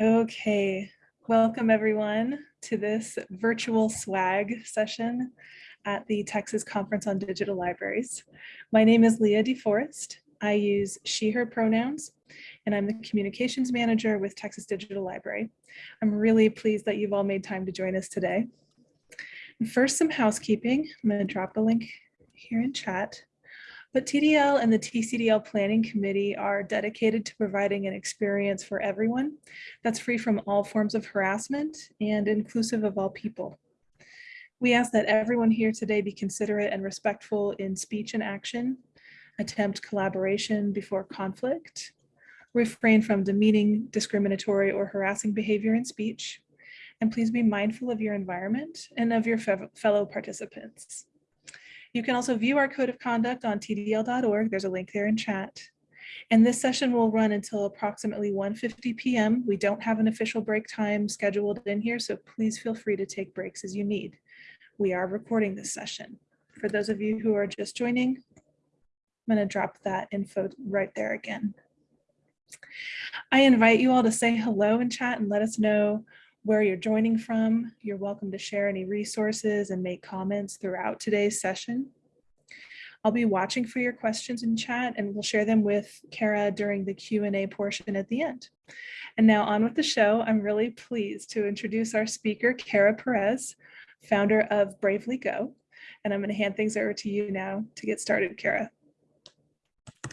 Okay, welcome everyone to this virtual swag session at the Texas Conference on Digital Libraries. My name is Leah DeForest. I use she, her pronouns, and I'm the communications manager with Texas Digital Library. I'm really pleased that you've all made time to join us today. First, some housekeeping. I'm gonna drop a link here in chat. But TDL and the TCDL Planning Committee are dedicated to providing an experience for everyone that's free from all forms of harassment and inclusive of all people. We ask that everyone here today be considerate and respectful in speech and action, attempt collaboration before conflict, refrain from demeaning, discriminatory, or harassing behavior in speech, and please be mindful of your environment and of your fellow participants. You can also view our code of conduct on tdl.org. There's a link there in chat. And this session will run until approximately 1.50 p.m. We don't have an official break time scheduled in here, so please feel free to take breaks as you need. We are recording this session. For those of you who are just joining, I'm going to drop that info right there again. I invite you all to say hello in chat and let us know where you're joining from. You're welcome to share any resources and make comments throughout today's session. I'll be watching for your questions in chat and we'll share them with Kara during the Q&A portion at the end. And now on with the show, I'm really pleased to introduce our speaker, Kara Perez, founder of Bravely Go. And I'm gonna hand things over to you now to get started, Kara.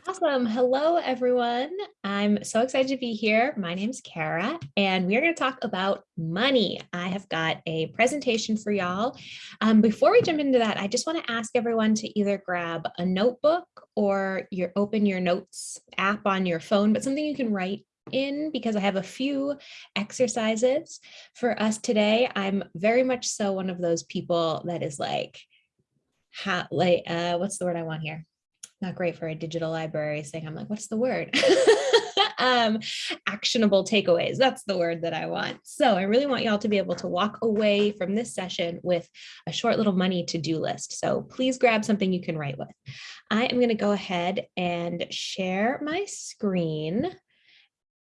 Awesome. Hello, everyone. I'm so excited to be here. My name's Kara, and we are going to talk about money. I have got a presentation for y'all. Um, before we jump into that, I just want to ask everyone to either grab a notebook or your open your notes app on your phone, but something you can write in because I have a few exercises for us today. I'm very much so one of those people that is like, like, uh, what's the word I want here? Not great for a digital library saying, I'm like, what's the word? um, actionable takeaways. That's the word that I want. So I really want y'all to be able to walk away from this session with a short little money to-do list. So please grab something you can write with. I am going to go ahead and share my screen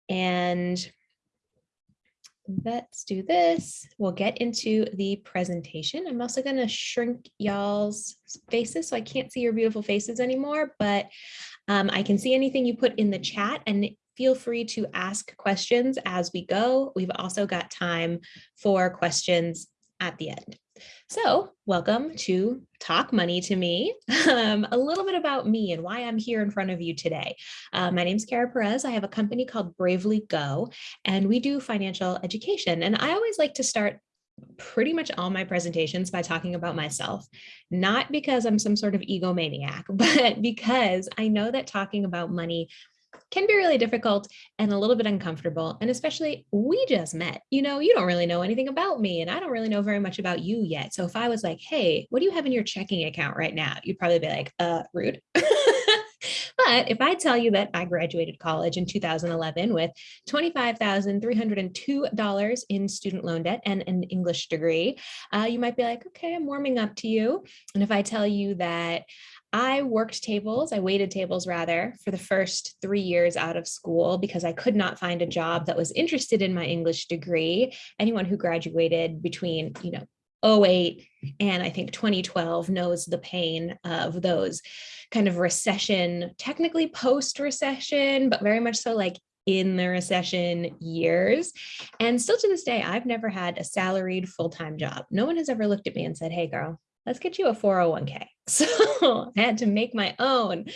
and let's do this. We'll get into the presentation. I'm also going to shrink y'all's faces so I can't see your beautiful faces anymore, but um, I can see anything you put in the chat and feel free to ask questions as we go. We've also got time for questions at the end. So welcome to Talk Money to Me, um, a little bit about me and why I'm here in front of you today. Uh, my name is Kara Perez. I have a company called Bravely Go, and we do financial education. And I always like to start pretty much all my presentations by talking about myself, not because I'm some sort of egomaniac, but because I know that talking about money can be really difficult and a little bit uncomfortable. And especially we just met, you know, you don't really know anything about me and I don't really know very much about you yet. So if I was like, hey, what do you have in your checking account right now? You'd probably be like, uh, rude. But if I tell you that I graduated college in 2011 with $25,302 in student loan debt and an English degree, uh, you might be like, okay, I'm warming up to you. And if I tell you that I worked tables, I waited tables rather, for the first three years out of school because I could not find a job that was interested in my English degree. Anyone who graduated between, you know, 08 and I think 2012 knows the pain of those kind of recession, technically post recession, but very much so like in the recession years. And still to this day, I've never had a salaried full-time job. No one has ever looked at me and said, hey girl, let's get you a 401k. So I had to make my own.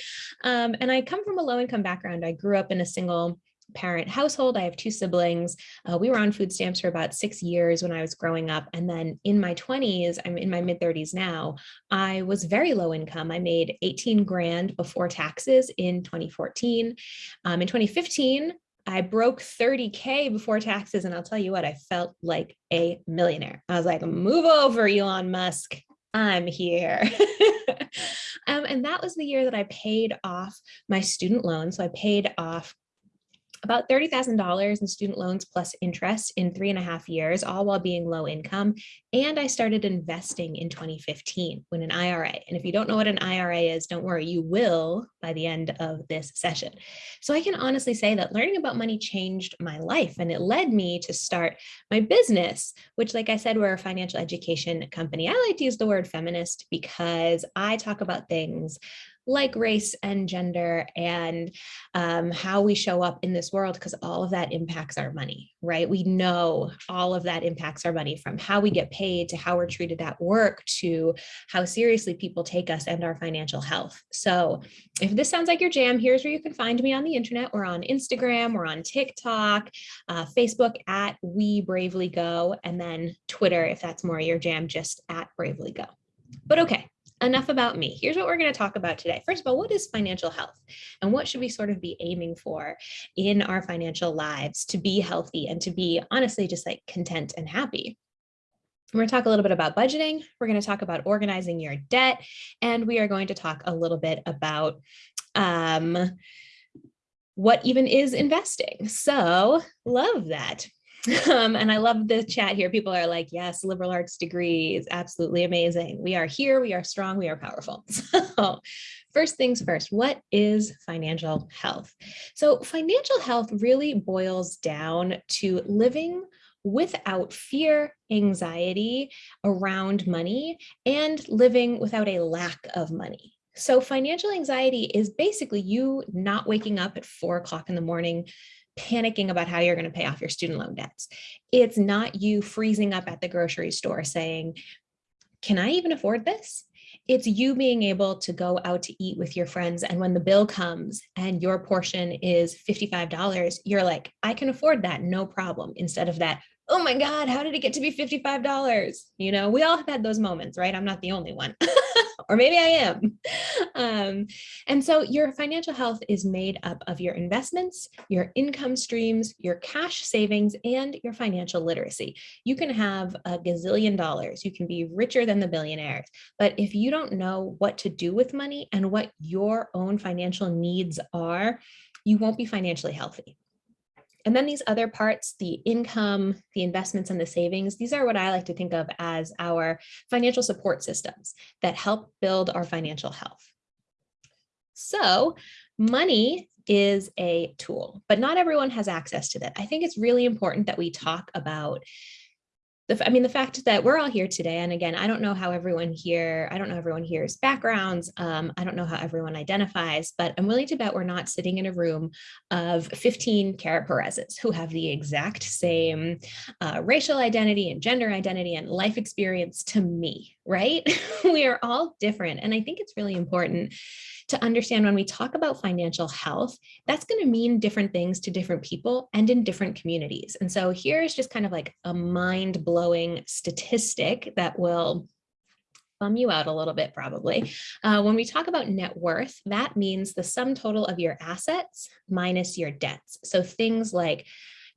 Um, and I come from a low income background. I grew up in a single parent household. I have two siblings. Uh, we were on food stamps for about six years when I was growing up. And then in my 20s, I'm in my mid 30s now, I was very low income. I made 18 grand before taxes in 2014. Um, in 2015, I broke 30K before taxes. And I'll tell you what, I felt like a millionaire. I was like, move over, Elon Musk. I'm here. um, and that was the year that I paid off my student loan. So I paid off about $30,000 in student loans plus interest in three and a half years, all while being low income. And I started investing in 2015 when an IRA. And if you don't know what an IRA is, don't worry, you will by the end of this session. So I can honestly say that learning about money changed my life and it led me to start my business, which like I said, we're a financial education company. I like to use the word feminist because I talk about things like race and gender and um, how we show up in this world because all of that impacts our money, right? We know all of that impacts our money from how we get paid to how we're treated at work to how seriously people take us and our financial health. So if this sounds like your jam, here's where you can find me on the internet. We're on Instagram, we're on TikTok, uh, Facebook at We Bravely Go, and then Twitter, if that's more your jam, just at Bravely Go. But okay, enough about me. Here's what we're going to talk about today. First of all, what is financial health and what should we sort of be aiming for in our financial lives to be healthy and to be honestly just like content and happy. We're going to talk a little bit about budgeting. We're going to talk about organizing your debt, and we are going to talk a little bit about um, what even is investing. So love that. Um, and I love the chat here. People are like, yes, liberal arts degree is absolutely amazing. We are here, we are strong, we are powerful. So first things first, what is financial health? So financial health really boils down to living without fear, anxiety around money, and living without a lack of money. So financial anxiety is basically you not waking up at four o'clock in the morning panicking about how you're going to pay off your student loan debts. It's not you freezing up at the grocery store saying, can I even afford this? It's you being able to go out to eat with your friends. And when the bill comes and your portion is $55, you're like, I can afford that, no problem. Instead of that, oh my God, how did it get to be $55? You know, we all have had those moments, right? I'm not the only one. or maybe I am. Um, and so your financial health is made up of your investments, your income streams, your cash savings, and your financial literacy. You can have a gazillion dollars. You can be richer than the billionaires. But if you don't know what to do with money and what your own financial needs are, you won't be financially healthy. And then these other parts, the income, the investments and the savings, these are what I like to think of as our financial support systems that help build our financial health. So money is a tool, but not everyone has access to that. I think it's really important that we talk about the, I mean, the fact that we're all here today, and again, I don't know how everyone here, I don't know everyone here's backgrounds, um, I don't know how everyone identifies, but I'm willing to bet we're not sitting in a room of 15 Kara Perez's who have the exact same uh, racial identity and gender identity and life experience to me, right? we are all different. And I think it's really important to understand when we talk about financial health, that's going to mean different things to different people and in different communities. And so here's just kind of like a mind blowing statistic that will bum you out a little bit probably. Uh, when we talk about net worth, that means the sum total of your assets minus your debts. So things like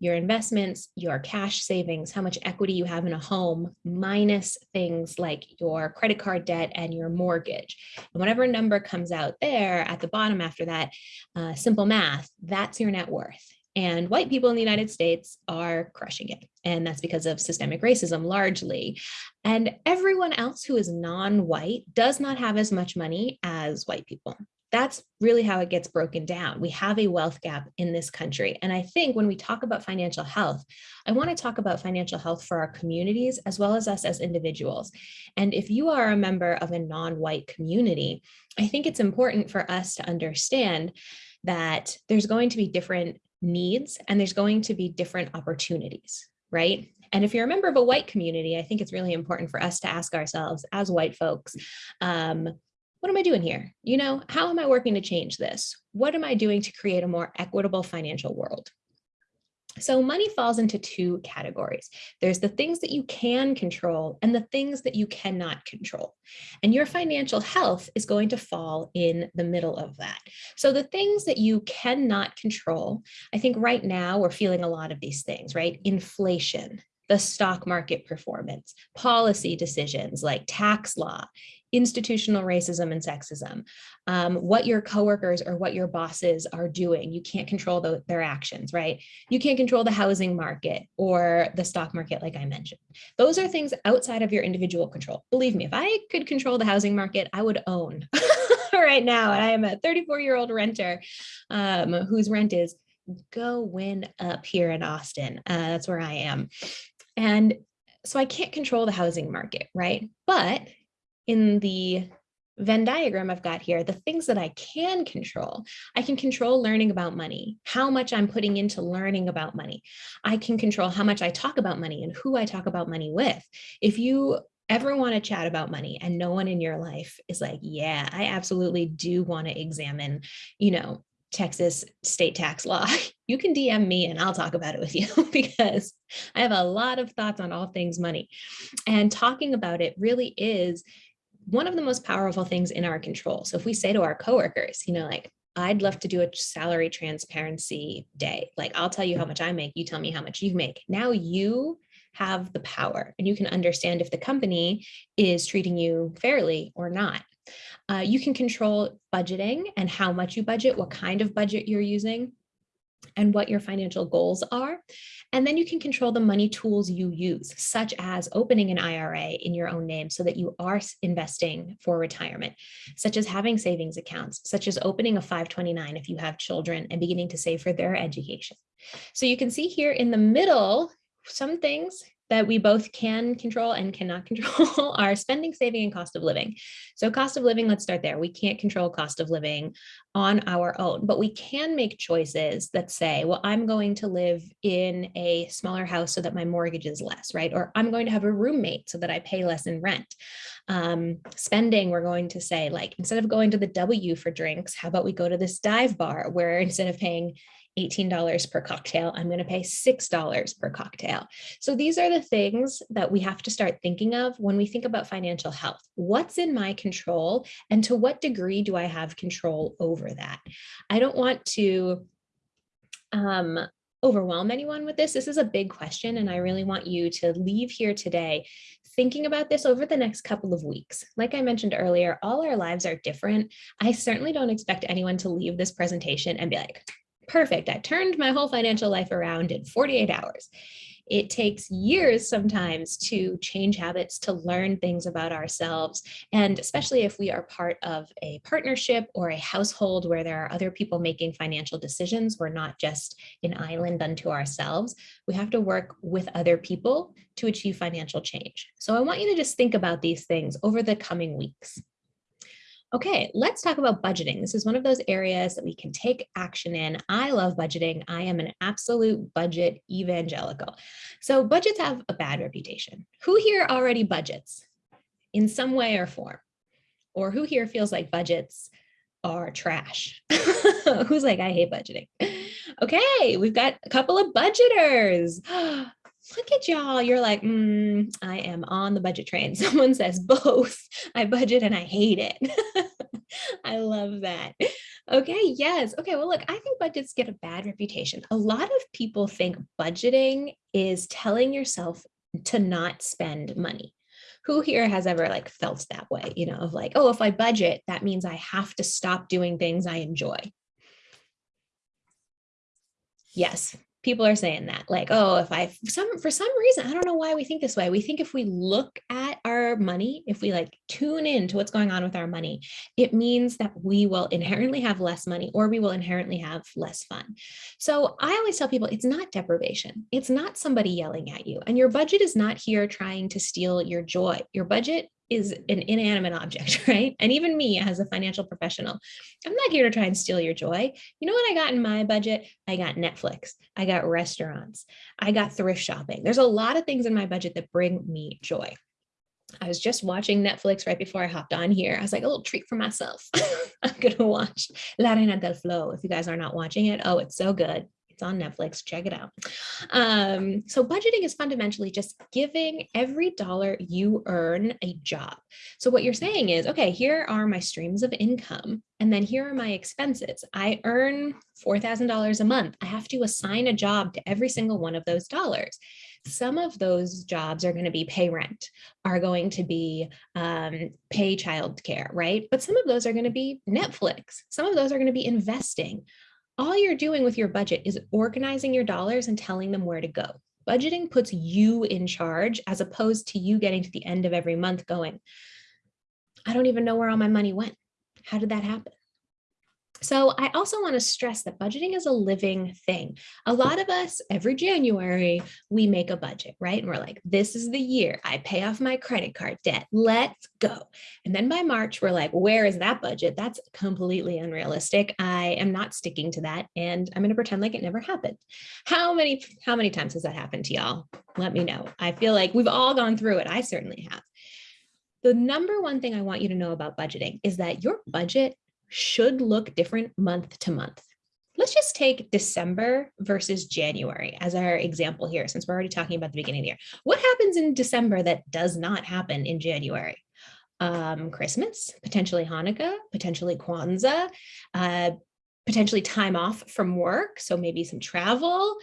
your investments, your cash savings, how much equity you have in a home, minus things like your credit card debt and your mortgage. And whatever number comes out there at the bottom after that, uh, simple math, that's your net worth. And white people in the United States are crushing it. And that's because of systemic racism largely. And everyone else who is non-white does not have as much money as white people that's really how it gets broken down. We have a wealth gap in this country. And I think when we talk about financial health, I want to talk about financial health for our communities as well as us as individuals. And if you are a member of a non-white community, I think it's important for us to understand that there's going to be different needs and there's going to be different opportunities, right? And if you're a member of a white community, I think it's really important for us to ask ourselves as white folks, um, what am I doing here? You know, how am I working to change this? What am I doing to create a more equitable financial world? So money falls into two categories. There's the things that you can control and the things that you cannot control. And your financial health is going to fall in the middle of that. So the things that you cannot control, I think right now we're feeling a lot of these things, right? Inflation, the stock market performance, policy decisions like tax law, institutional racism and sexism, um, what your coworkers or what your bosses are doing. You can't control the, their actions, right? You can't control the housing market or the stock market, like I mentioned. Those are things outside of your individual control. Believe me, if I could control the housing market, I would own right now. And I am a 34 year old renter um, whose rent is going up here in Austin. Uh, that's where I am. And so I can't control the housing market, right? But in the Venn diagram I've got here, the things that I can control, I can control learning about money, how much I'm putting into learning about money. I can control how much I talk about money and who I talk about money with. If you ever want to chat about money and no one in your life is like, yeah, I absolutely do want to examine, you know, Texas state tax law, you can DM me and I'll talk about it with you because I have a lot of thoughts on all things money. And talking about it really is one of the most powerful things in our control. So if we say to our coworkers, you know, like, I'd love to do a salary transparency day. Like, I'll tell you how much I make, you tell me how much you make. Now you have the power and you can understand if the company is treating you fairly or not. Uh, you can control budgeting and how much you budget, what kind of budget you're using, and what your financial goals are. And then you can control the money tools you use, such as opening an IRA in your own name so that you are investing for retirement, such as having savings accounts, such as opening a 529 if you have children and beginning to save for their education. So you can see here in the middle, some things that we both can control and cannot control are spending, saving, and cost of living. So cost of living, let's start there. We can't control cost of living on our own, but we can make choices that say, well, I'm going to live in a smaller house so that my mortgage is less, right? Or I'm going to have a roommate so that I pay less in rent. Um, spending, we're going to say like, instead of going to the W for drinks, how about we go to this dive bar where instead of paying $18 per cocktail, I'm going to pay $6 per cocktail. So these are the things that we have to start thinking of when we think about financial health. What's in my control and to what degree do I have control over that? I don't want to um, overwhelm anyone with this. This is a big question and I really want you to leave here today thinking about this over the next couple of weeks. Like I mentioned earlier, all our lives are different. I certainly don't expect anyone to leave this presentation and be like, perfect. I turned my whole financial life around in 48 hours. It takes years sometimes to change habits, to learn things about ourselves. And especially if we are part of a partnership or a household where there are other people making financial decisions, we're not just an island unto ourselves. We have to work with other people to achieve financial change. So I want you to just think about these things over the coming weeks. Okay, let's talk about budgeting. This is one of those areas that we can take action in. I love budgeting. I am an absolute budget evangelical. So budgets have a bad reputation. Who here already budgets in some way or form? Or who here feels like budgets are trash? Who's like, I hate budgeting? Okay, we've got a couple of budgeters. look at y'all. You're like, mm, I am on the budget train. Someone says both. I budget and I hate it. I love that. Okay, yes. Okay, well, look, I think budgets get a bad reputation. A lot of people think budgeting is telling yourself to not spend money. Who here has ever like felt that way, you know, of like, oh, if I budget, that means I have to stop doing things I enjoy. Yes, people are saying that like oh if i some for some reason i don't know why we think this way. We think if we look at our money if we like tune in to what's going on with our money it means that we will inherently have less money or we will inherently have less fun. So i always tell people it's not deprivation. It's not somebody yelling at you. And your budget is not here trying to steal your joy. Your budget is an inanimate object, right? And even me as a financial professional, I'm not here to try and steal your joy. You know what I got in my budget? I got Netflix, I got restaurants, I got thrift shopping. There's a lot of things in my budget that bring me joy. I was just watching Netflix right before I hopped on here. I was like, a little treat for myself. I'm going to watch La Reina del Flow. If you guys are not watching it, oh, it's so good It's on Netflix. Check it out. Um, so budgeting is fundamentally just giving every dollar you earn a job. So what you're saying is, okay, here are my streams of income, and then here are my expenses. I earn $4,000 a month. I have to assign a job to every single one of those dollars. Some of those jobs are going to be pay rent, are going to be um, pay childcare, right? But some of those are going to be Netflix. Some of those are going to be investing. All you're doing with your budget is organizing your dollars and telling them where to go. Budgeting puts you in charge as opposed to you getting to the end of every month going, I don't even know where all my money went. How did that happen? So I also want to stress that budgeting is a living thing. A lot of us every January, we make a budget, right? And we're like, this is the year I pay off my credit card debt. Let's go. And then by March, we're like, where is that budget? That's completely unrealistic. I am not sticking to that. And I'm going to pretend like it never happened. How many, how many times has that happened to y'all? Let me know. I feel like we've all gone through it. I certainly have. The number one thing I want you to know about budgeting is that your budget should look different month to month. Let's just take December versus January as our example here, since we're already talking about the beginning of the year. What happens in December that does not happen in January? Um, Christmas, potentially Hanukkah, potentially Kwanzaa, uh, potentially time off from work. So maybe some travel.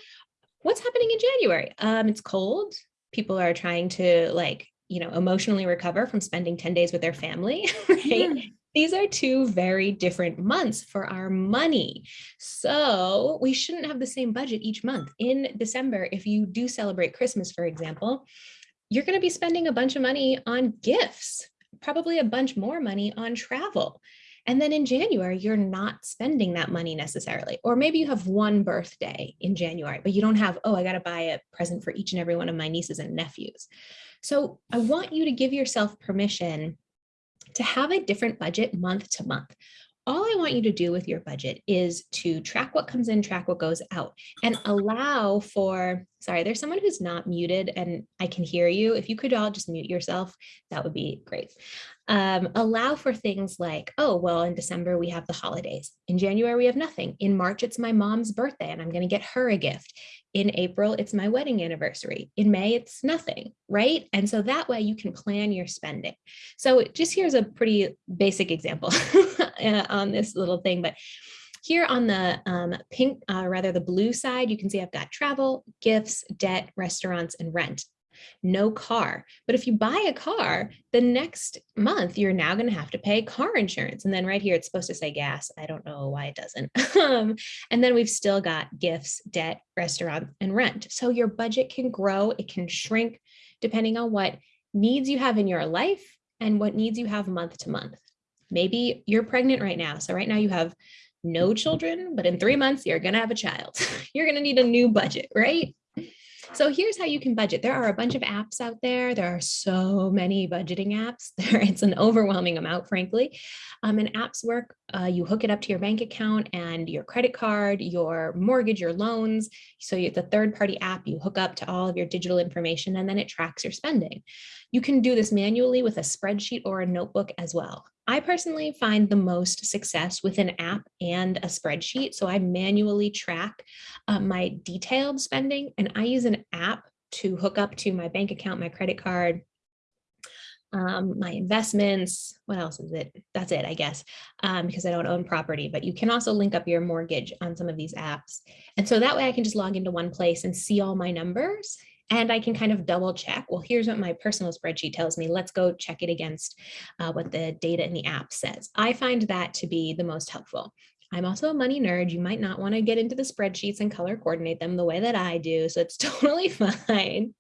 What's happening in January? Um, it's cold. People are trying to like, you know, emotionally recover from spending 10 days with their family, right? These are two very different months for our money. So we shouldn't have the same budget each month. In December, if you do celebrate Christmas, for example, you're going to be spending a bunch of money on gifts, probably a bunch more money on travel. And then in January, you're not spending that money necessarily. Or maybe you have one birthday in January, but you don't have, oh, I got to buy a present for each and every one of my nieces and nephews. So I want you to give yourself permission to have a different budget month to month. All I want you to do with your budget is to track what comes in, track what goes out, and allow for, sorry, there's someone who's not muted and I can hear you. If you could all just mute yourself, that would be great. Um, allow for things like, oh, well, in December, we have the holidays. In January, we have nothing. In March, it's my mom's birthday and I'm going to get her a gift. In April, it's my wedding anniversary. In May, it's nothing, right? And so that way you can plan your spending. So just here's a pretty basic example uh, on this little thing, but here on the um, pink, uh, rather the blue side, you can see I've got travel, gifts, debt, restaurants, and rent no car. But if you buy a car, the next month you're now going to have to pay car insurance. And then right here, it's supposed to say gas. I don't know why it doesn't. Um, and then we've still got gifts, debt, restaurant, and rent. So your budget can grow, it can shrink depending on what needs you have in your life and what needs you have month to month. Maybe you're pregnant right now. So right now you have no children, but in three months, you're going to have a child. you're going to need a new budget, right? So here's how you can budget. There are a bunch of apps out there. There are so many budgeting apps. There, it's an overwhelming amount, frankly. Um, and apps work, uh, you hook it up to your bank account and your credit card, your mortgage, your loans. So you, the third party app, you hook up to all of your digital information and then it tracks your spending. You can do this manually with a spreadsheet or a notebook as well. I personally find the most success with an app and a spreadsheet. So I manually track uh, my detailed spending and I use an app to hook up to my bank account, my credit card, um, my investments, what else is it? That's it, I guess, um, because I don't own property, but you can also link up your mortgage on some of these apps. And so that way I can just log into one place and see all my numbers and I can kind of double check, well, here's what my personal spreadsheet tells me. Let's go check it against uh, what the data in the app says. I find that to be the most helpful. I'm also a money nerd. You might not want to get into the spreadsheets and color coordinate them the way that I do. So it's totally fine.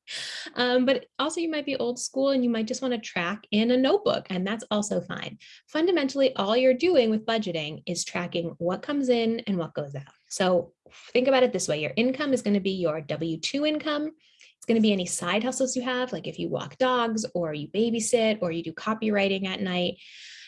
Um, but also you might be old school and you might just want to track in a notebook and that's also fine. Fundamentally, all you're doing with budgeting is tracking what comes in and what goes out. So think about it this way. Your income is going to be your W-2 income going to be any side hustles you have, like if you walk dogs or you babysit or you do copywriting at night.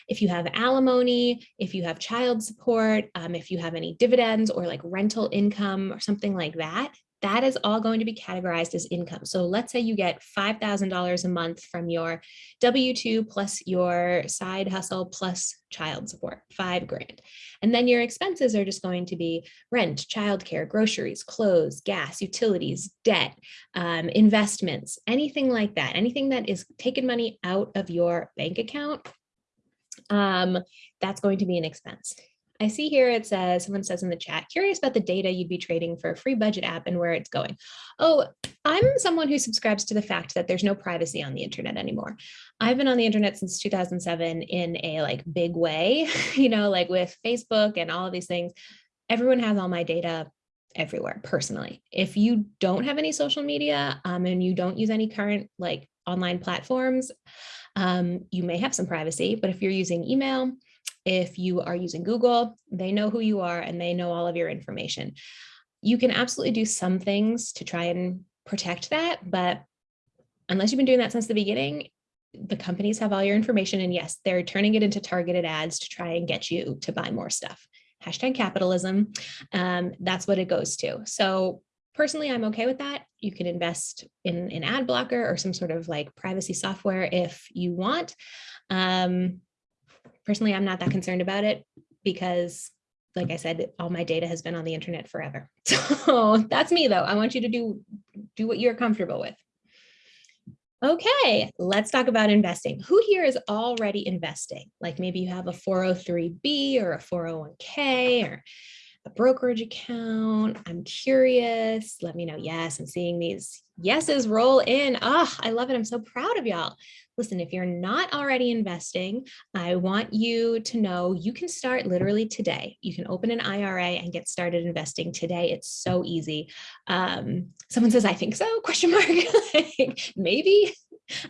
If you have alimony, if you have child support, um, if you have any dividends or like rental income or something like that, that is all going to be categorized as income. So let's say you get $5,000 a month from your W-2 plus your side hustle plus child support, five grand. And then your expenses are just going to be rent, childcare, groceries, clothes, gas, utilities, debt, um, investments, anything like that, anything that is taking money out of your bank account, um, that's going to be an expense. I see here it says, someone says in the chat, curious about the data you'd be trading for a free budget app and where it's going. Oh, I'm someone who subscribes to the fact that there's no privacy on the internet anymore. I've been on the internet since 2007 in a like big way, you know, like with Facebook and all of these things. Everyone has all my data everywhere personally. If you don't have any social media um, and you don't use any current like online platforms, um, you may have some privacy, but if you're using email, if you are using Google, they know who you are and they know all of your information. You can absolutely do some things to try and protect that, but unless you've been doing that since the beginning, the companies have all your information and yes, they're turning it into targeted ads to try and get you to buy more stuff. Hashtag capitalism, um, that's what it goes to. So personally, I'm okay with that. You can invest in an ad blocker or some sort of like privacy software if you want. Um, personally, I'm not that concerned about it because like I said, all my data has been on the internet forever. So that's me though. I want you to do, do what you're comfortable with. Okay, let's talk about investing. Who here is already investing? Like maybe you have a 403B or a 401k or a brokerage account. I'm curious. Let me know. Yes, I'm seeing these yeses roll in. Ah, oh, I love it. I'm so proud of y'all listen, if you're not already investing, I want you to know you can start literally today. You can open an IRA and get started investing today. It's so easy. Um, someone says, I think so, question mark, like, maybe.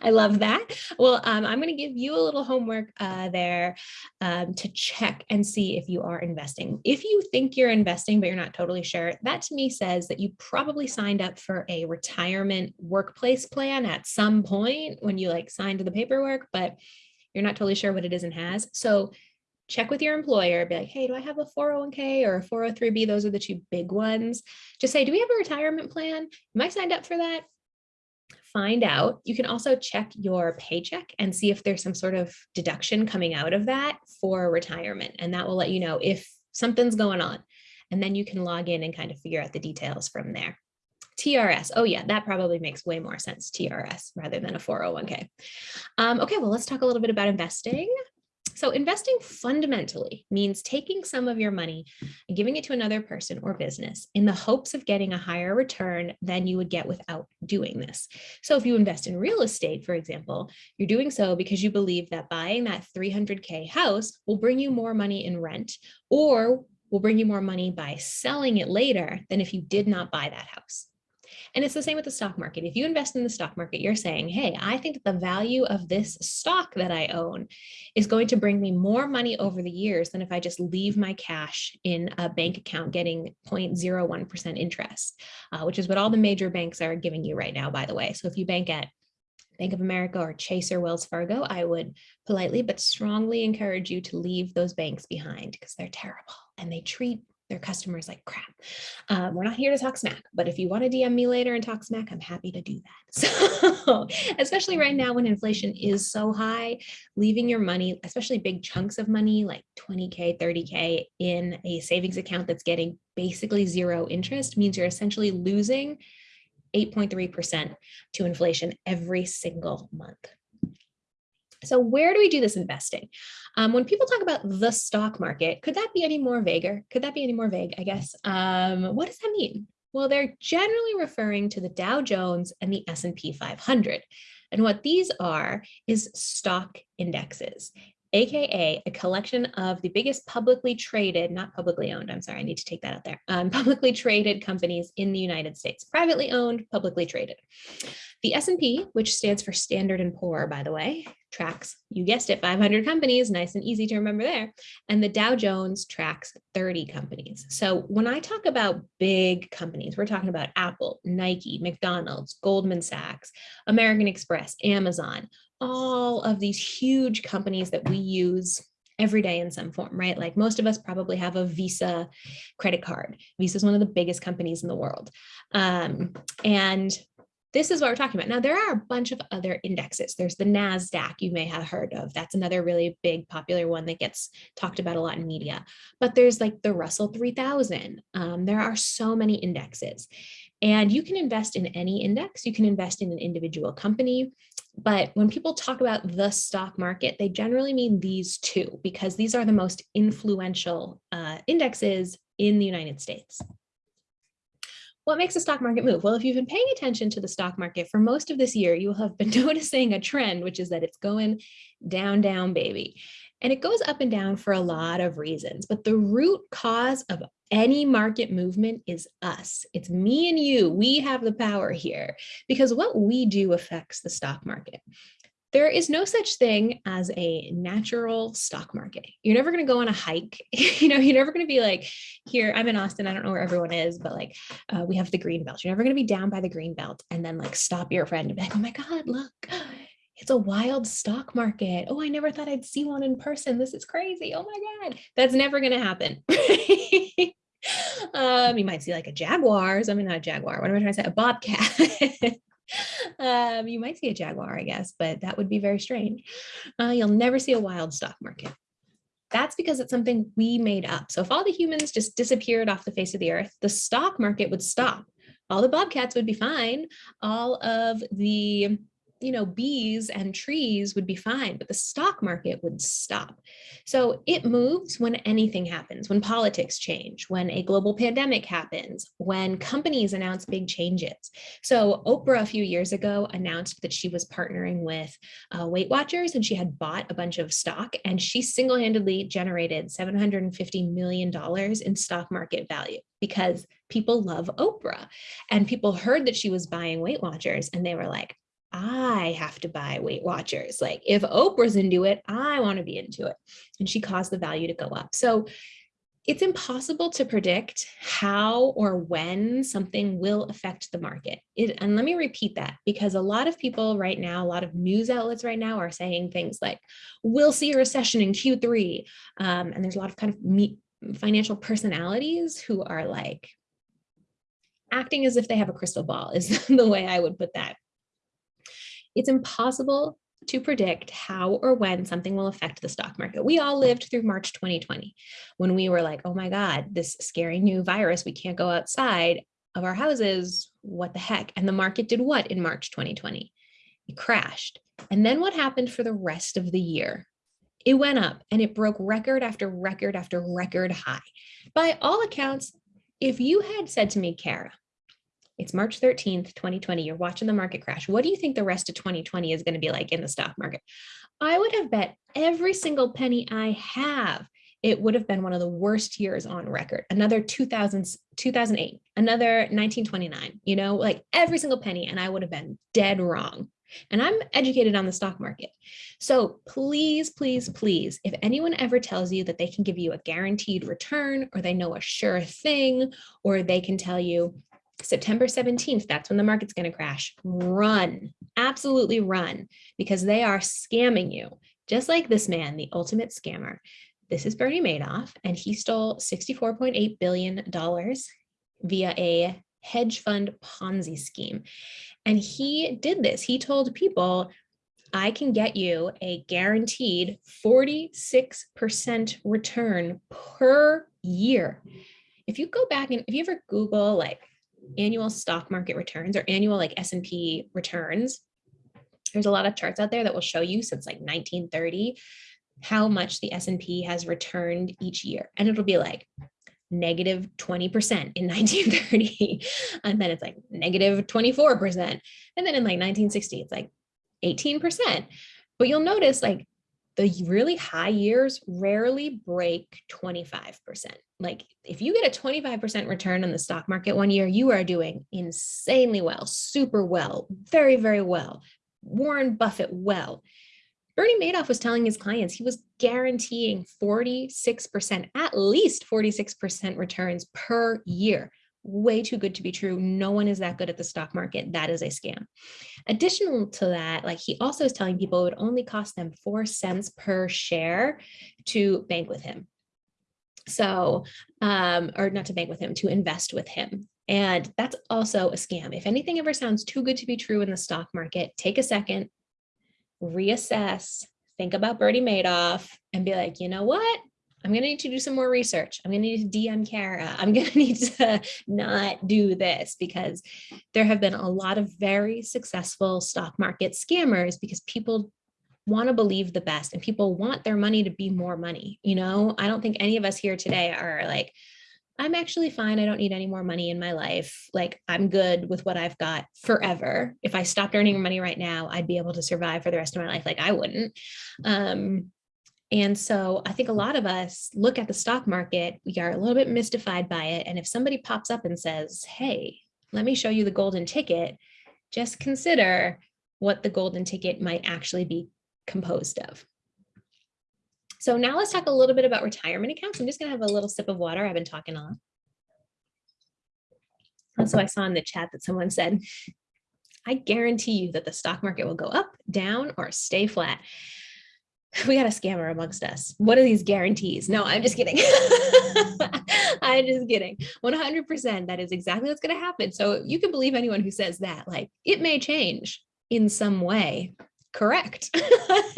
I love that. Well, um, I'm going to give you a little homework uh, there um, to check and see if you are investing. If you think you're investing, but you're not totally sure, that to me says that you probably signed up for a retirement workplace plan at some point when you like signed the paperwork, but you're not totally sure what it is and has. So check with your employer, be like, hey, do I have a 401k or a 403b? Those are the two big ones. Just say, do we have a retirement plan? Am I signed up for that? Find out. You can also check your paycheck and see if there's some sort of deduction coming out of that for retirement. And that will let you know if something's going on. And then you can log in and kind of figure out the details from there. TRS. Oh yeah, that probably makes way more sense, TRS, rather than a 401k. Um, okay, well, let's talk a little bit about investing. So investing fundamentally means taking some of your money and giving it to another person or business in the hopes of getting a higher return than you would get without doing this. So if you invest in real estate, for example, you're doing so because you believe that buying that 300K house will bring you more money in rent or will bring you more money by selling it later than if you did not buy that house. And it's the same with the stock market. If you invest in the stock market, you're saying, hey, I think that the value of this stock that I own is going to bring me more money over the years than if I just leave my cash in a bank account getting 0.01% interest, uh, which is what all the major banks are giving you right now, by the way. So if you bank at Bank of America or Chase or Wells Fargo, I would politely but strongly encourage you to leave those banks behind because they're terrible and they treat their customers like crap. Um, we're not here to talk smack, but if you want to DM me later and talk smack, I'm happy to do that. So especially right now when inflation is so high, leaving your money, especially big chunks of money like 20K, 30K in a savings account that's getting basically zero interest means you're essentially losing 8.3% to inflation every single month. So where do we do this investing? Um, when people talk about the stock market, could that be any more vaguer? Could that be any more vague, I guess? Um, what does that mean? Well, they're generally referring to the Dow Jones and the S&P 500. And what these are is stock indexes aka a collection of the biggest publicly traded, not publicly owned, I'm sorry, I need to take that out there, um, publicly traded companies in the United States, privately owned, publicly traded. The S&P, which stands for Standard & Poor, by the way, tracks, you guessed it, 500 companies, nice and easy to remember there. And the Dow Jones tracks 30 companies. So when I talk about big companies, we're talking about Apple, Nike, McDonald's, Goldman Sachs, American Express, Amazon, all of these huge companies that we use every day in some form, right? Like most of us probably have a Visa credit card. Visa is one of the biggest companies in the world. Um, and this is what we're talking about. Now, there are a bunch of other indexes. There's the NASDAQ you may have heard of. That's another really big popular one that gets talked about a lot in media. But there's like the Russell 3000. Um, there are so many indexes. And you can invest in any index. You can invest in an individual company. But when people talk about the stock market, they generally mean these two because these are the most influential uh, indexes in the United States. What makes the stock market move? Well, if you've been paying attention to the stock market for most of this year, you will have been noticing a trend, which is that it's going down, down, baby. And it goes up and down for a lot of reasons, but the root cause of any market movement is us. It's me and you. We have the power here because what we do affects the stock market. There is no such thing as a natural stock market. You're never going to go on a hike. you know, you're never going to be like, here, I'm in Austin. I don't know where everyone is, but like, uh, we have the green belt. You're never going to be down by the green belt and then like stop your friend and be like, oh my God, look, it's a wild stock market. Oh, I never thought I'd see one in person. This is crazy. Oh my God. That's never going to happen. um, you might see like a jaguars. I mean, not a jaguar. What am I trying to say? A bobcat. um, you might see a jaguar, I guess, but that would be very strange. Uh, you'll never see a wild stock market. That's because it's something we made up. So if all the humans just disappeared off the face of the earth, the stock market would stop. All the bobcats would be fine. All of the you know, bees and trees would be fine, but the stock market would stop. So it moves when anything happens, when politics change, when a global pandemic happens, when companies announce big changes. So Oprah a few years ago announced that she was partnering with uh, Weight Watchers and she had bought a bunch of stock and she single-handedly generated $750 million in stock market value because people love Oprah and people heard that she was buying Weight Watchers and they were like, I have to buy Weight Watchers. Like if Oprah's into it, I want to be into it. And she caused the value to go up. So it's impossible to predict how or when something will affect the market. It, and let me repeat that because a lot of people right now, a lot of news outlets right now are saying things like, we'll see a recession in Q3. Um, and there's a lot of kind of me, financial personalities who are like acting as if they have a crystal ball is the way I would put that. It's impossible to predict how or when something will affect the stock market. We all lived through March 2020 when we were like, oh my God, this scary new virus, we can't go outside of our houses, what the heck? And the market did what in March 2020? It crashed. And then what happened for the rest of the year? It went up and it broke record after record after record high. By all accounts, if you had said to me, Kara, it's March 13th, 2020. You're watching the market crash. What do you think the rest of 2020 is going to be like in the stock market? I would have bet every single penny I have it would have been one of the worst years on record. Another 2000, 2008, another 1929, you know, like every single penny. And I would have been dead wrong. And I'm educated on the stock market. So please, please, please, if anyone ever tells you that they can give you a guaranteed return or they know a sure thing, or they can tell you September 17th, that's when the market's going to crash. Run, absolutely run, because they are scamming you. Just like this man, the ultimate scammer. This is Bernie Madoff, and he stole $64.8 billion via a hedge fund Ponzi scheme. And he did this. He told people, I can get you a guaranteed 46% return per year. If you go back and if you ever Google like annual stock market returns or annual like S&P returns, there's a lot of charts out there that will show you since like 1930 how much the S&P has returned each year. And it'll be like negative 20% in 1930. and then it's like negative 24%. And then in like 1960, it's like 18%. But you'll notice like the really high years rarely break 25%. Like if you get a 25% return on the stock market one year, you are doing insanely well, super well, very, very well. Warren Buffett well. Bernie Madoff was telling his clients he was guaranteeing 46%, at least 46% returns per year. Way too good to be true. No one is that good at the stock market. That is a scam. Additional to that, like he also is telling people it would only cost them four cents per share to bank with him. So, um, or not to bank with him, to invest with him. And that's also a scam. If anything ever sounds too good to be true in the stock market, take a second, reassess, think about Bernie Madoff and be like, you know what? I'm going to need to do some more research. I'm going to need to DM Kara. I'm going to need to not do this because there have been a lot of very successful stock market scammers because people want to believe the best and people want their money to be more money. You know, I don't think any of us here today are like, I'm actually fine. I don't need any more money in my life. Like I'm good with what I've got forever. If I stopped earning money right now, I'd be able to survive for the rest of my life. Like I wouldn't. Um, and so I think a lot of us look at the stock market, we are a little bit mystified by it. And if somebody pops up and says, hey, let me show you the golden ticket, just consider what the golden ticket might actually be composed of. So now let's talk a little bit about retirement accounts. I'm just gonna have a little sip of water. I've been talking on. Also, I saw in the chat that someone said, I guarantee you that the stock market will go up, down, or stay flat we got a scammer amongst us. What are these guarantees? No, I'm just kidding. I'm just kidding. 100% that is exactly what's going to happen. So you can believe anyone who says that, like it may change in some way. Correct.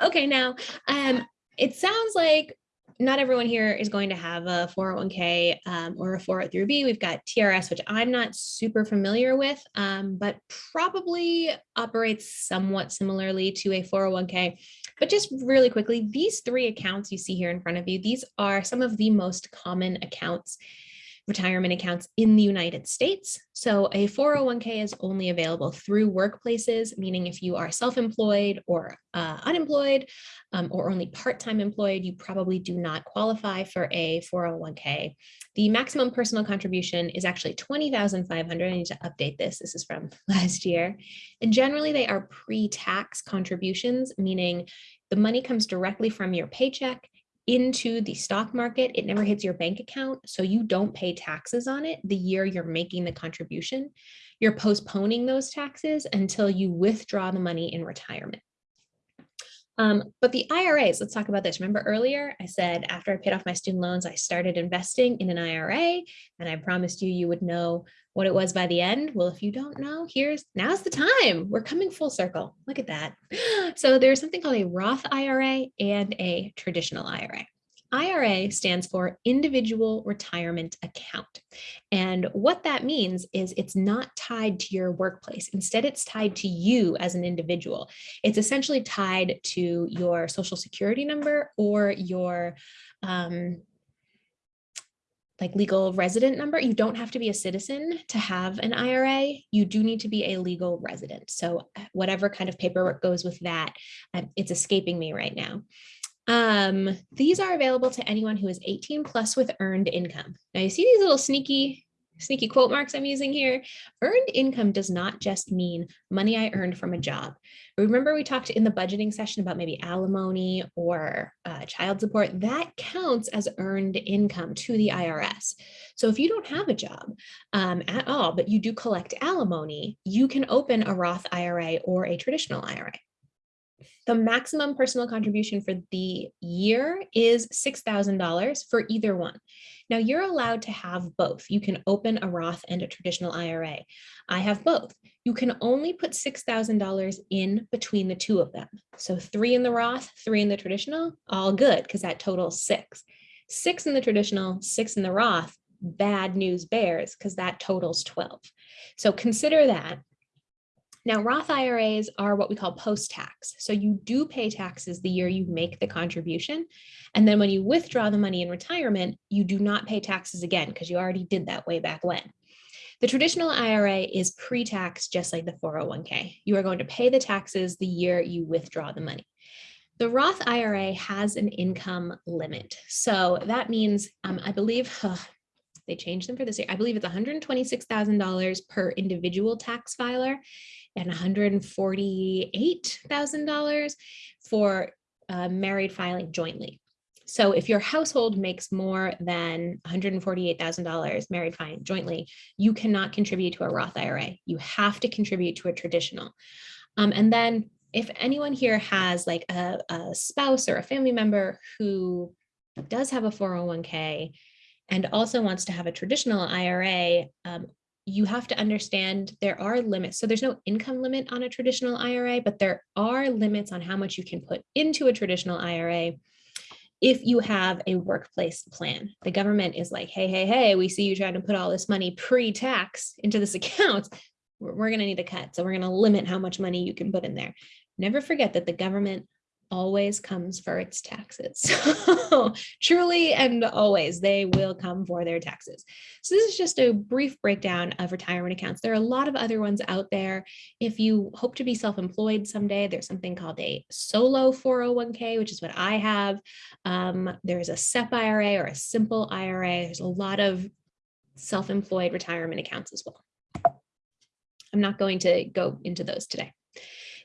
okay, now um, it sounds like not everyone here is going to have a 401k um, or a 403b. We've got TRS, which I'm not super familiar with, um, but probably operates somewhat similarly to a 401k. But just really quickly, these three accounts you see here in front of you, these are some of the most common accounts retirement accounts in the United States. So a 401k is only available through workplaces, meaning if you are self-employed or uh, unemployed um, or only part-time employed, you probably do not qualify for a 401k. The maximum personal contribution is actually 20,500. I need to update this. This is from last year. And generally they are pre-tax contributions, meaning the money comes directly from your paycheck into the stock market, it never hits your bank account. So you don't pay taxes on it the year you're making the contribution. You're postponing those taxes until you withdraw the money in retirement. Um, but the IRAs, let's talk about this. Remember earlier, I said after I paid off my student loans, I started investing in an IRA and I promised you, you would know what it was by the end. Well, if you don't know, here's now's the time. We're coming full circle. Look at that. So there's something called a Roth IRA and a traditional IRA. IRA stands for individual retirement account. And what that means is it's not tied to your workplace. Instead, it's tied to you as an individual. It's essentially tied to your social security number or your um, like legal resident number. You don't have to be a citizen to have an IRA. You do need to be a legal resident. So whatever kind of paperwork goes with that, um, it's escaping me right now. Um, these are available to anyone who is 18 plus with earned income. Now you see these little sneaky, sneaky quote marks I'm using here. Earned income does not just mean money I earned from a job. Remember we talked in the budgeting session about maybe alimony or uh, child support, that counts as earned income to the IRS. So if you don't have a job um, at all, but you do collect alimony, you can open a Roth IRA or a traditional IRA. The maximum personal contribution for the year is $6,000 for either one. Now you're allowed to have both. You can open a Roth and a traditional IRA. I have both. You can only put $6,000 in between the two of them. So three in the Roth, three in the traditional, all good because that totals six. Six in the traditional, six in the Roth, bad news bears because that totals 12. So consider that now, Roth IRAs are what we call post-tax. So you do pay taxes the year you make the contribution. And then when you withdraw the money in retirement, you do not pay taxes again because you already did that way back when. The traditional IRA is pre-tax just like the 401k. You are going to pay the taxes the year you withdraw the money. The Roth IRA has an income limit. So that means, um, I believe, they changed them for this year. I believe it's $126,000 per individual tax filer and $148,000 for uh, married filing jointly. So if your household makes more than $148,000 married fine jointly, you cannot contribute to a Roth IRA. You have to contribute to a traditional. Um, and then if anyone here has like a, a spouse or a family member who does have a 401k and also wants to have a traditional IRA, um, you have to understand there are limits. So there's no income limit on a traditional IRA, but there are limits on how much you can put into a traditional IRA if you have a workplace plan. The government is like, hey, hey, hey, we see you trying to put all this money pre-tax into this account. We're, we're going to need a cut. So we're going to limit how much money you can put in there. Never forget that the government always comes for its taxes. So truly and always they will come for their taxes. So this is just a brief breakdown of retirement accounts. There are a lot of other ones out there. If you hope to be self-employed someday, there's something called a solo 401k, which is what I have. Um, there's a SEP IRA or a simple IRA. There's a lot of self-employed retirement accounts as well. I'm not going to go into those today.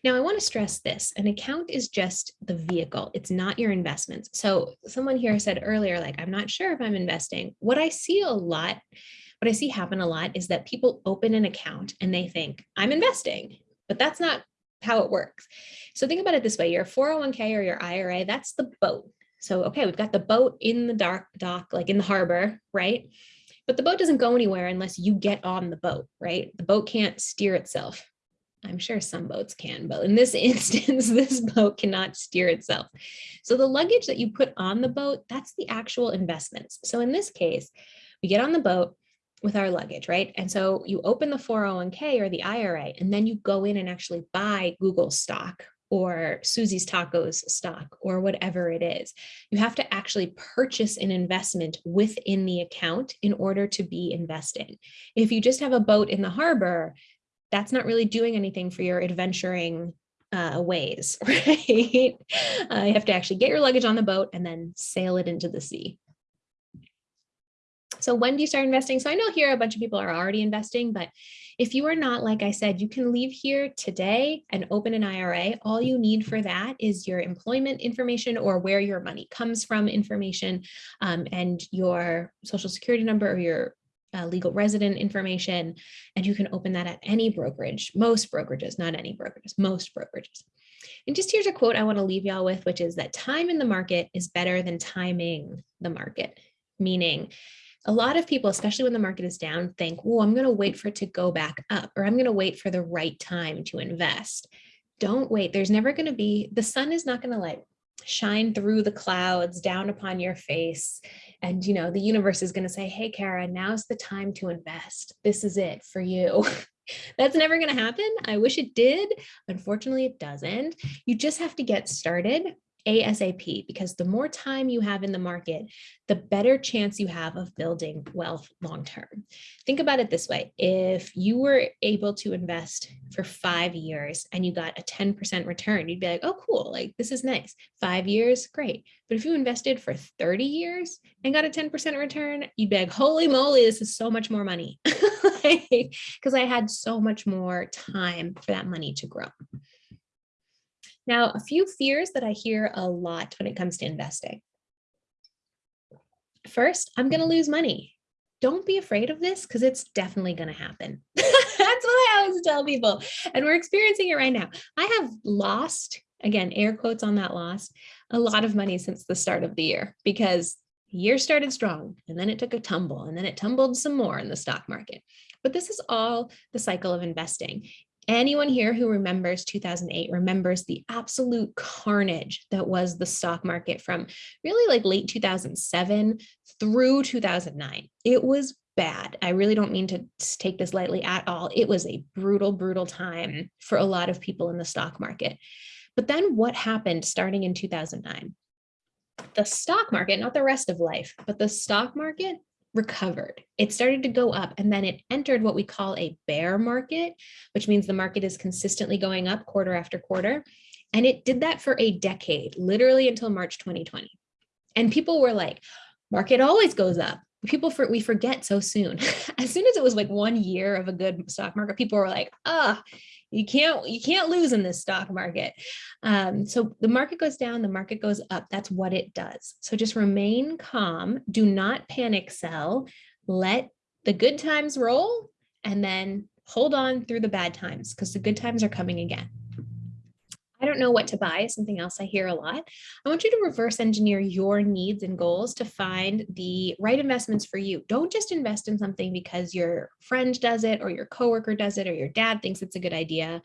Now, I want to stress this, an account is just the vehicle. It's not your investments. So someone here said earlier, like, I'm not sure if I'm investing. What I see a lot, what I see happen a lot is that people open an account and they think I'm investing, but that's not how it works. So think about it this way, your 401k or your IRA, that's the boat. So, okay, we've got the boat in the dark dock, like in the harbor, right? But the boat doesn't go anywhere unless you get on the boat, right? The boat can't steer itself. I'm sure some boats can, but in this instance, this boat cannot steer itself. So the luggage that you put on the boat, that's the actual investments. So in this case, we get on the boat with our luggage, right? And so you open the 401k or the IRA, and then you go in and actually buy Google stock or Susie's Tacos stock or whatever it is. You have to actually purchase an investment within the account in order to be investing. If you just have a boat in the harbor, that's not really doing anything for your adventuring uh, ways, right? Uh, you have to actually get your luggage on the boat and then sail it into the sea. So when do you start investing? So I know here a bunch of people are already investing, but if you are not, like I said, you can leave here today and open an IRA. All you need for that is your employment information or where your money comes from information um, and your social security number or your uh, legal resident information, and you can open that at any brokerage, most brokerages, not any brokerages, most brokerages. And just here's a quote I want to leave y'all with, which is that time in the market is better than timing the market, meaning a lot of people, especially when the market is down, think, oh, I'm going to wait for it to go back up, or I'm going to wait for the right time to invest. Don't wait. There's never going to be, the sun is not going to like shine through the clouds down upon your face and you know the universe is going to say hey kara now's the time to invest. This is it for you. That's never going to happen. I wish it did. Unfortunately it doesn't. You just have to get started ASAP because the more time you have in the market, the better chance you have of building wealth long term. Think about it this way. If you were able to invest for five years and you got a 10% return, you'd be like, oh, cool, like this is nice. Five years, great. But if you invested for 30 years and got a 10% return, you'd be like, holy moly, this is so much more money. Because I had so much more time for that money to grow. Now, a few fears that I hear a lot when it comes to investing. First, I'm going to lose money. Don't be afraid of this because it's definitely going to happen. That's what I always tell people. And we're experiencing it right now. I have lost, again, air quotes on that loss, a lot of money since the start of the year because the year started strong and then it took a tumble and then it tumbled some more in the stock market. But this is all the cycle of investing. Anyone here who remembers 2008 remembers the absolute carnage that was the stock market from really like late 2007 through 2009. It was bad. I really don't mean to take this lightly at all. It was a brutal, brutal time for a lot of people in the stock market. But then what happened starting in 2009? The stock market, not the rest of life, but the stock market recovered. It started to go up and then it entered what we call a bear market, which means the market is consistently going up quarter after quarter. And it did that for a decade, literally until March 2020. And people were like, market always goes up. People for we forget so soon. as soon as it was like one year of a good stock market, people were like, ah, you can't you can't lose in this stock market. Um, so the market goes down, the market goes up. That's what it does. So just remain calm. Do not panic sell. Let the good times roll and then hold on through the bad times because the good times are coming again. I don't know what to buy, something else I hear a lot. I want you to reverse engineer your needs and goals to find the right investments for you. Don't just invest in something because your friend does it or your coworker does it or your dad thinks it's a good idea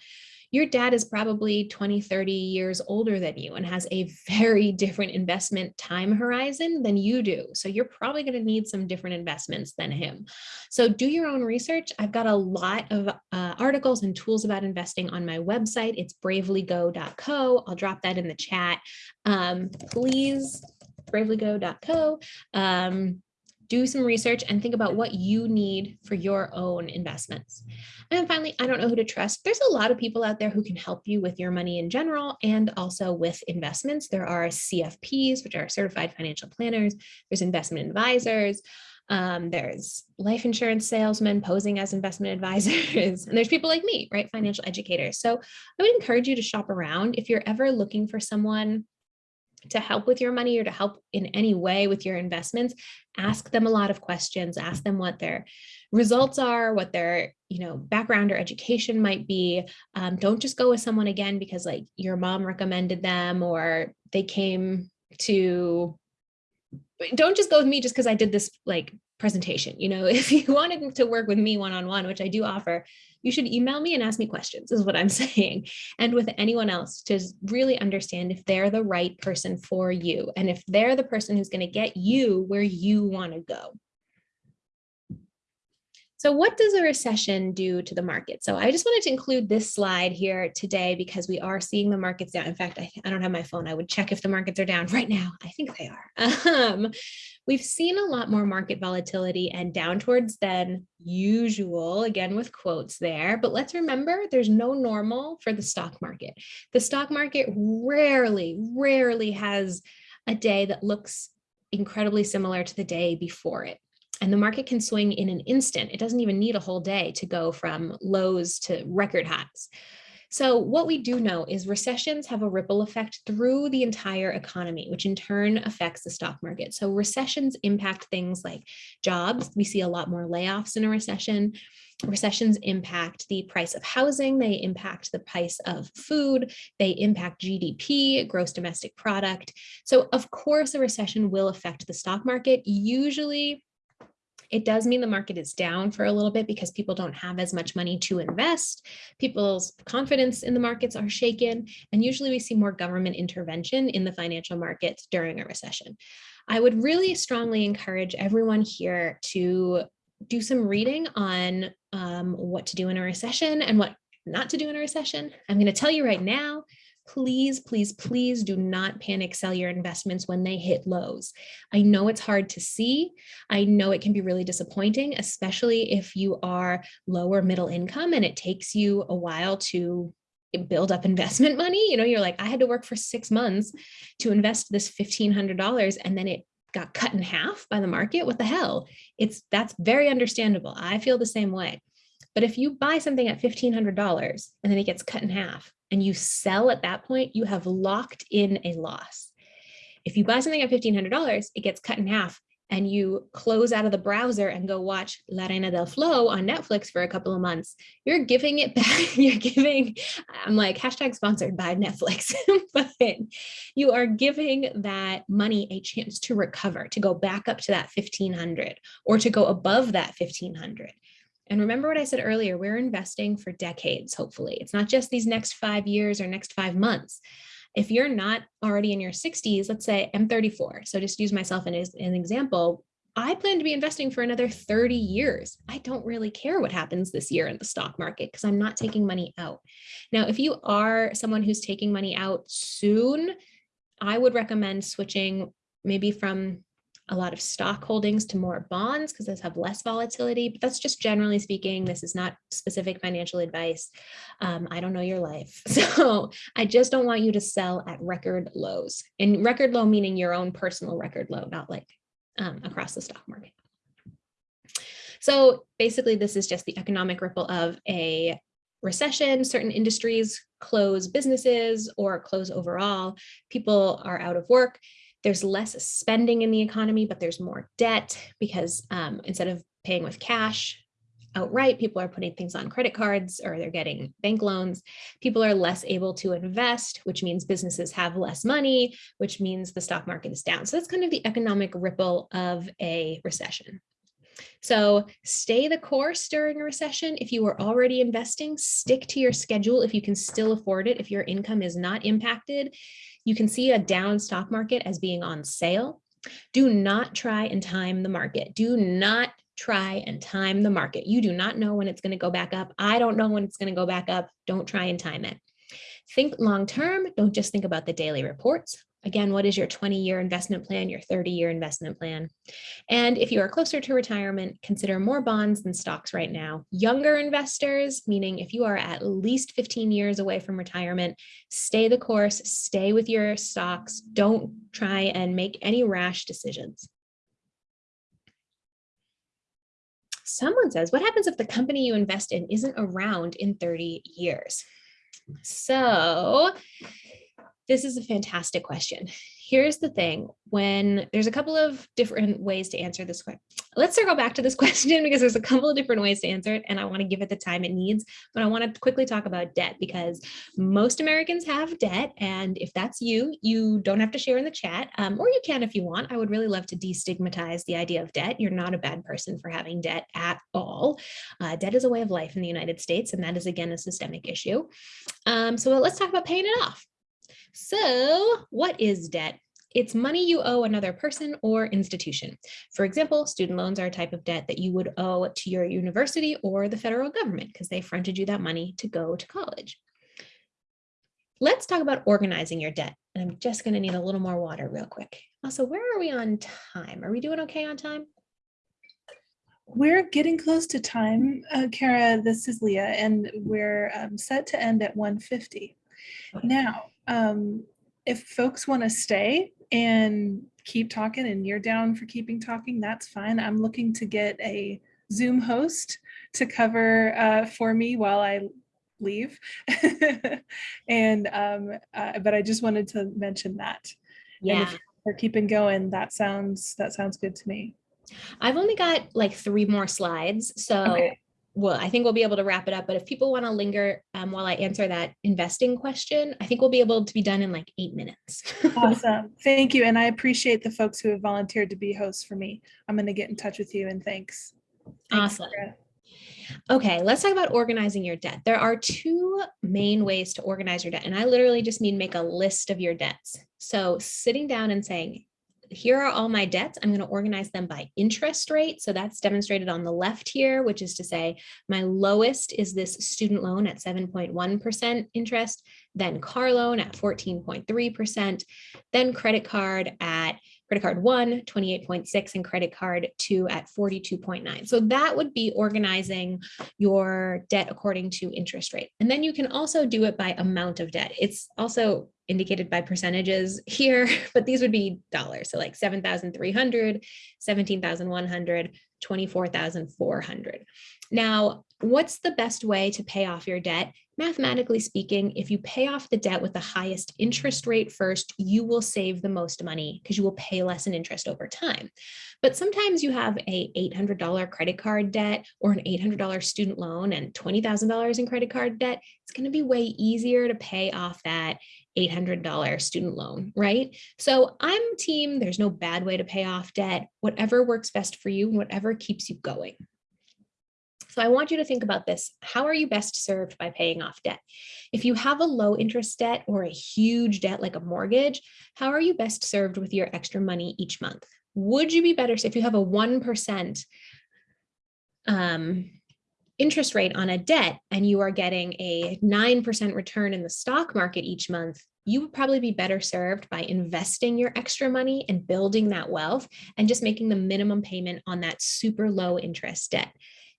your dad is probably 20, 30 years older than you and has a very different investment time horizon than you do. So you're probably going to need some different investments than him. So do your own research. I've got a lot of uh, articles and tools about investing on my website. It's bravelygo.co. I'll drop that in the chat. Um, please bravelygo.co. Um, do some research and think about what you need for your own investments. And then finally, I don't know who to trust. There's a lot of people out there who can help you with your money in general and also with investments. There are CFPs, which are certified financial planners. There's investment advisors. Um, there's life insurance salesmen posing as investment advisors, and there's people like me, right? Financial educators. So I would encourage you to shop around. If you're ever looking for someone to help with your money or to help in any way with your investments, ask them a lot of questions, ask them what their results are, what their you know background or education might be. Um, don't just go with someone again because like your mom recommended them or they came to, don't just go with me just because I did this like presentation. You know, if you wanted to work with me one-on-one, -on -one, which I do offer, you should email me and ask me questions is what I'm saying. And with anyone else to really understand if they're the right person for you and if they're the person who's going to get you where you want to go. So what does a recession do to the market? So I just wanted to include this slide here today because we are seeing the markets down. In fact, I, I don't have my phone. I would check if the markets are down right now. I think they are. Um, we've seen a lot more market volatility and downwards than usual, again with quotes there. But let's remember there's no normal for the stock market. The stock market rarely, rarely has a day that looks incredibly similar to the day before it and the market can swing in an instant. It doesn't even need a whole day to go from lows to record highs. So what we do know is recessions have a ripple effect through the entire economy, which in turn affects the stock market. So recessions impact things like jobs. We see a lot more layoffs in a recession. Recessions impact the price of housing, they impact the price of food, they impact GDP, gross domestic product. So of course, a recession will affect the stock market. Usually it does mean the market is down for a little bit because people don't have as much money to invest. People's confidence in the markets are shaken. And usually we see more government intervention in the financial markets during a recession. I would really strongly encourage everyone here to do some reading on um, what to do in a recession and what not to do in a recession. I'm going to tell you right now, please, please, please do not panic sell your investments when they hit lows. I know it's hard to see. I know it can be really disappointing, especially if you are lower middle income and it takes you a while to build up investment money. You know, you're like, I had to work for six months to invest this $1,500 and then it got cut in half by the market. What the hell? It's that's very understandable. I feel the same way. But if you buy something at $1,500 and then it gets cut in half, and you sell at that point, you have locked in a loss. If you buy something at $1,500, it gets cut in half and you close out of the browser and go watch La Reina del Flow on Netflix for a couple of months, you're giving it back. You're giving, I'm like, hashtag sponsored by Netflix, but you are giving that money a chance to recover, to go back up to that 1500 or to go above that 1500. And remember what I said earlier, we're investing for decades, hopefully. It's not just these next five years or next five months. If you're not already in your 60s, let's say I'm 34, so just use myself as an example, I plan to be investing for another 30 years. I don't really care what happens this year in the stock market because I'm not taking money out. Now, if you are someone who's taking money out soon, I would recommend switching maybe from a lot of stock holdings to more bonds because those have less volatility, but that's just generally speaking, this is not specific financial advice. Um, I don't know your life. So I just don't want you to sell at record lows and record low meaning your own personal record low, not like um, across the stock market. So basically, this is just the economic ripple of a recession. Certain industries close businesses or close overall. People are out of work. There's less spending in the economy, but there's more debt because um, instead of paying with cash, outright. People are putting things on credit cards or they're getting bank loans. People are less able to invest, which means businesses have less money, which means the stock market is down. So that's kind of the economic ripple of a recession. So stay the course during a recession. If you are already investing, stick to your schedule if you can still afford it. If your income is not impacted, you can see a down stock market as being on sale. Do not try and time the market. Do not try and time the market. You do not know when it's going to go back up. I don't know when it's going to go back up. Don't try and time it. Think long term. Don't just think about the daily reports. Again, what is your 20 year investment plan, your 30 year investment plan? And if you are closer to retirement, consider more bonds than stocks right now. Younger investors, meaning if you are at least 15 years away from retirement, stay the course, stay with your stocks. Don't try and make any rash decisions. Someone says, what happens if the company you invest in isn't around in 30 years? So this is a fantastic question. Here's the thing, when there's a couple of different ways to answer this question. Let's circle back to this question because there's a couple of different ways to answer it and I want to give it the time it needs, but I want to quickly talk about debt because most Americans have debt. And if that's you, you don't have to share in the chat um, or you can if you want. I would really love to destigmatize the idea of debt. You're not a bad person for having debt at all. Uh, debt is a way of life in the United States and that is again a systemic issue. Um, so let's talk about paying it off. So what is debt? It's money you owe another person or institution. For example, student loans are a type of debt that you would owe to your university or the federal government because they fronted you that money to go to college. Let's talk about organizing your debt. And I'm just going to need a little more water real quick. Also, where are we on time? Are we doing okay on time? We're getting close to time, uh, Kara. This is Leah, and we're um, set to end at 150. Now, um, if folks want to stay and keep talking and you're down for keeping talking, that's fine. I'm looking to get a Zoom host to cover uh, for me while I leave. and, um, uh, but I just wanted to mention that. Yeah. We're keeping going, that sounds, that sounds good to me. I've only got like three more slides. So okay well, I think we'll be able to wrap it up. But if people want to linger um, while I answer that investing question, I think we'll be able to be done in like eight minutes. awesome. Thank you. And I appreciate the folks who have volunteered to be hosts for me. I'm going to get in touch with you and thanks. thanks awesome. Sarah. Okay, let's talk about organizing your debt. There are two main ways to organize your debt. And I literally just mean make a list of your debts. So sitting down and saying, here are all my debts. I'm going to organize them by interest rate. So that's demonstrated on the left here, which is to say my lowest is this student loan at 7.1% interest, then car loan at 14.3%, then credit card at credit card one, 28.6 and credit card two at 42.9. So that would be organizing your debt according to interest rate. And then you can also do it by amount of debt. It's also indicated by percentages here, but these would be dollars. So like 7,300, 17,100, 24,400. Now, what's the best way to pay off your debt? Mathematically speaking, if you pay off the debt with the highest interest rate first, you will save the most money because you will pay less in interest over time. But sometimes you have a $800 credit card debt or an $800 student loan and $20,000 in credit card debt. It's going to be way easier to pay off that $800 student loan, right? So I'm team, there's no bad way to pay off debt, whatever works best for you whatever keeps you going. So I want you to think about this. How are you best served by paying off debt? If you have a low interest debt or a huge debt like a mortgage, how are you best served with your extra money each month? Would you be better if you have a 1% um, interest rate on a debt and you are getting a 9% return in the stock market each month, you would probably be better served by investing your extra money and building that wealth and just making the minimum payment on that super low interest debt.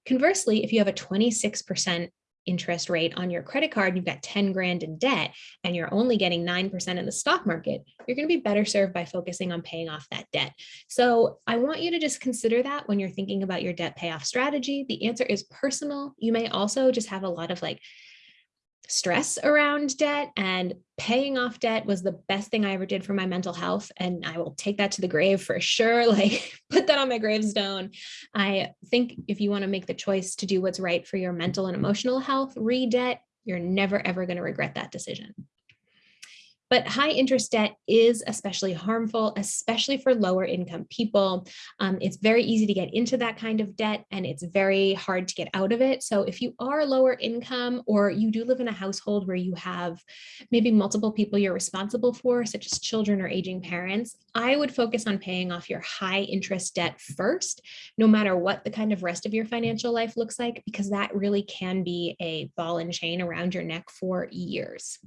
Conversely, if you have a 26% interest rate on your credit card, you've got 10 grand in debt, and you're only getting 9% in the stock market, you're going to be better served by focusing on paying off that debt. So I want you to just consider that when you're thinking about your debt payoff strategy. The answer is personal. You may also just have a lot of like stress around debt and paying off debt was the best thing I ever did for my mental health. And I will take that to the grave for sure. Like put that on my gravestone. I think if you want to make the choice to do what's right for your mental and emotional health, re-debt, you're never, ever going to regret that decision. But high interest debt is especially harmful, especially for lower income people. Um, it's very easy to get into that kind of debt and it's very hard to get out of it. So if you are lower income or you do live in a household where you have maybe multiple people you're responsible for, such as children or aging parents, I would focus on paying off your high interest debt first, no matter what the kind of rest of your financial life looks like, because that really can be a ball and chain around your neck for years.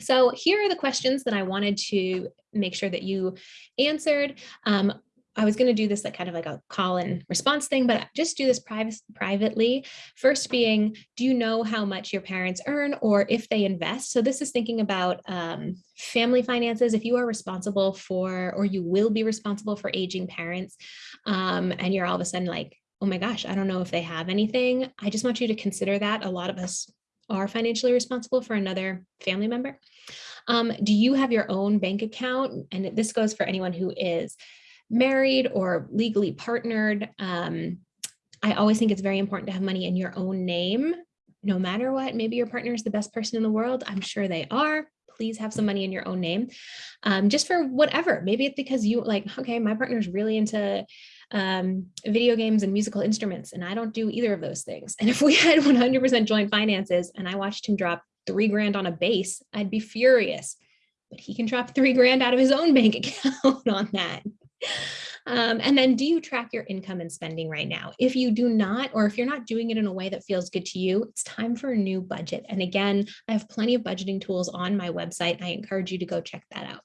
So here are the questions that I wanted to make sure that you answered. Um, I was going to do this like kind of like a call and response thing, but just do this private, privately. First being, do you know how much your parents earn or if they invest? So this is thinking about um, family finances. If you are responsible for, or you will be responsible for aging parents, um, and you're all of a sudden like, oh my gosh, I don't know if they have anything. I just want you to consider that. A lot of us are financially responsible for another family member. Um, do you have your own bank account? And this goes for anyone who is married or legally partnered. Um, I always think it's very important to have money in your own name, no matter what. Maybe your partner is the best person in the world. I'm sure they are. Please have some money in your own name, um, just for whatever. Maybe it's because you like, okay, my partner's really into um, video games and musical instruments, and I don't do either of those things. And if we had 100% joint finances and I watched him drop three grand on a bass, I'd be furious. But he can drop three grand out of his own bank account on that. Um, and then do you track your income and spending right now? If you do not, or if you're not doing it in a way that feels good to you, it's time for a new budget. And again, I have plenty of budgeting tools on my website. I encourage you to go check that out.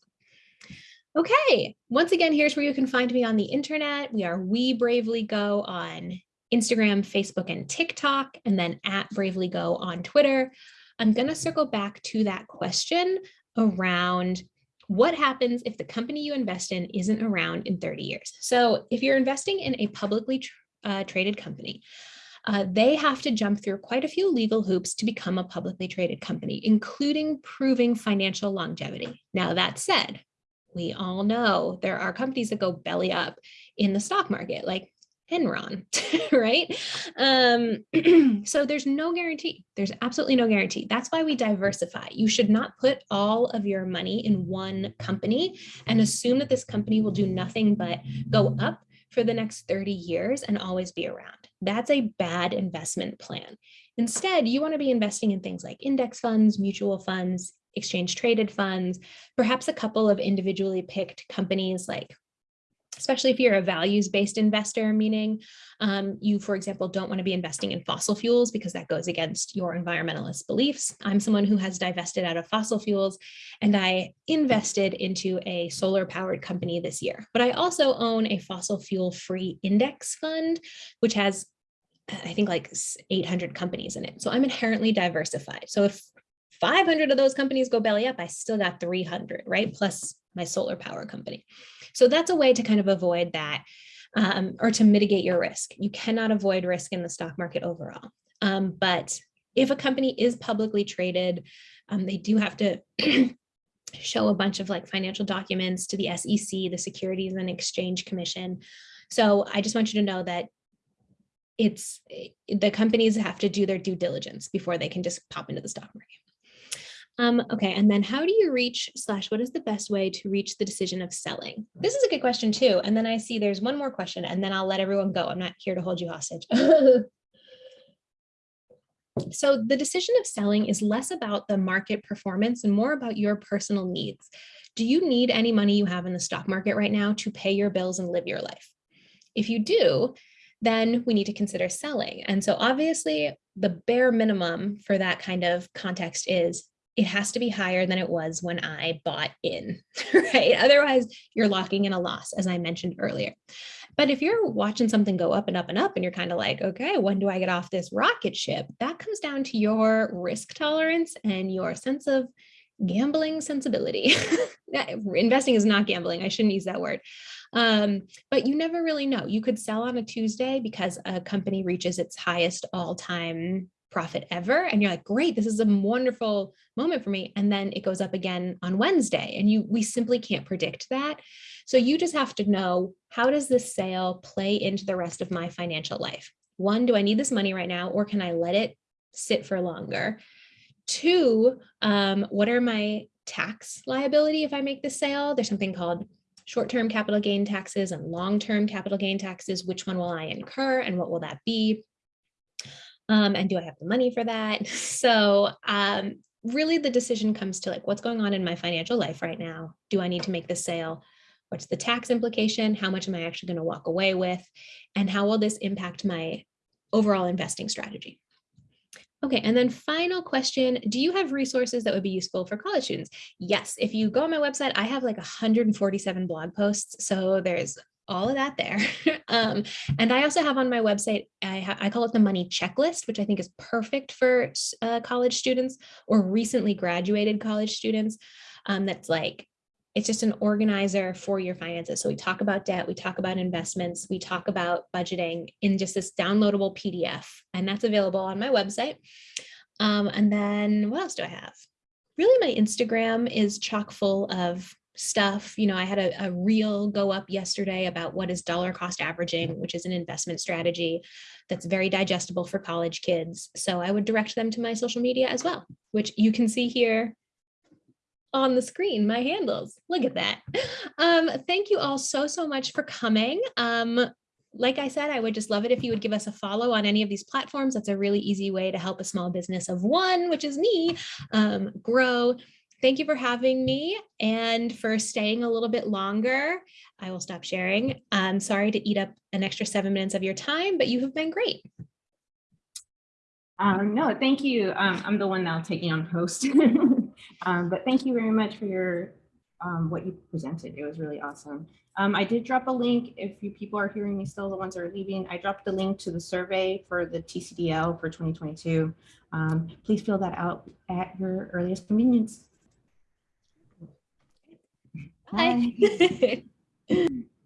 Okay, once again, here's where you can find me on the internet. We are We Bravely Go on Instagram, Facebook, and TikTok, and then at Bravely Go on Twitter. I'm going to circle back to that question around what happens if the company you invest in isn't around in 30 years. So if you're investing in a publicly uh, traded company, uh, they have to jump through quite a few legal hoops to become a publicly traded company, including proving financial longevity. Now, that said, we all know there are companies that go belly up in the stock market, like Enron, right? Um, so there's no guarantee. There's absolutely no guarantee. That's why we diversify. You should not put all of your money in one company and assume that this company will do nothing but go up for the next 30 years and always be around. That's a bad investment plan. Instead, you want to be investing in things like index funds, mutual funds, exchange traded funds, perhaps a couple of individually picked companies like especially if you're a values-based investor, meaning um, you, for example, don't want to be investing in fossil fuels because that goes against your environmentalist beliefs. I'm someone who has divested out of fossil fuels and I invested into a solar powered company this year, but I also own a fossil fuel free index fund, which has I think like 800 companies in it. So I'm inherently diversified. So if 500 of those companies go belly up, I still got 300, right? Plus my solar power company. So that's a way to kind of avoid that um, or to mitigate your risk. You cannot avoid risk in the stock market overall. Um, but if a company is publicly traded, um, they do have to show a bunch of like financial documents to the SEC, the Securities and Exchange Commission. So I just want you to know that it's the companies have to do their due diligence before they can just pop into the stock market. Um, okay, and then how do you reach slash what is the best way to reach the decision of selling? This is a good question too. And then I see there's one more question and then I'll let everyone go. I'm not here to hold you hostage. so the decision of selling is less about the market performance and more about your personal needs. Do you need any money you have in the stock market right now to pay your bills and live your life? If you do, then we need to consider selling. And so obviously the bare minimum for that kind of context is it has to be higher than it was when I bought in, right? Otherwise, you're locking in a loss, as I mentioned earlier. But if you're watching something go up and up and up and you're kind of like, okay, when do I get off this rocket ship? That comes down to your risk tolerance and your sense of gambling sensibility. Investing is not gambling. I shouldn't use that word. Um, but you never really know. You could sell on a Tuesday because a company reaches its highest all time profit ever. And you're like, great, this is a wonderful moment for me. And then it goes up again on Wednesday and you we simply can't predict that. So you just have to know how does this sale play into the rest of my financial life? One, do I need this money right now or can I let it sit for longer? Two, um, what are my tax liability if I make the sale? There's something called short-term capital gain taxes and long-term capital gain taxes. Which one will I incur and what will that be? Um, and do I have the money for that? So um, really the decision comes to like, what's going on in my financial life right now? Do I need to make this sale? What's the tax implication? How much am I actually going to walk away with? And how will this impact my overall investing strategy? Okay, and then final question, do you have resources that would be useful for college students? Yes, if you go on my website, I have like 147 blog posts, so there's all of that there. um, and I also have on my website, I, I, call it the money checklist, which I think is perfect for uh, college students or recently graduated college students. Um, that's like it's just an organizer for your finances. So we talk about debt, we talk about investments, we talk about budgeting in just this downloadable PDF, and that's available on my website. Um, and then what else do I have? Really, my Instagram is chock full of stuff. You know, I had a, a go up yesterday about what is dollar cost averaging, which is an investment strategy that's very digestible for college kids. So I would direct them to my social media as well, which you can see here on the screen, my handles. Look at that. Um, thank you all so, so much for coming. Um, like I said, I would just love it if you would give us a follow on any of these platforms. That's a really easy way to help a small business of one, which is me, um, grow. Thank you for having me and for staying a little bit longer. I will stop sharing. I'm sorry to eat up an extra seven minutes of your time, but you have been great. Um, no, thank you. Um, I'm the one now taking on host. Um, but thank you very much for your um, what you presented. It was really awesome. Um, I did drop a link if you people are hearing me still, the ones that are leaving. I dropped the link to the survey for the TCDL for 2022. Um, please fill that out at your earliest convenience. Bye. Bye.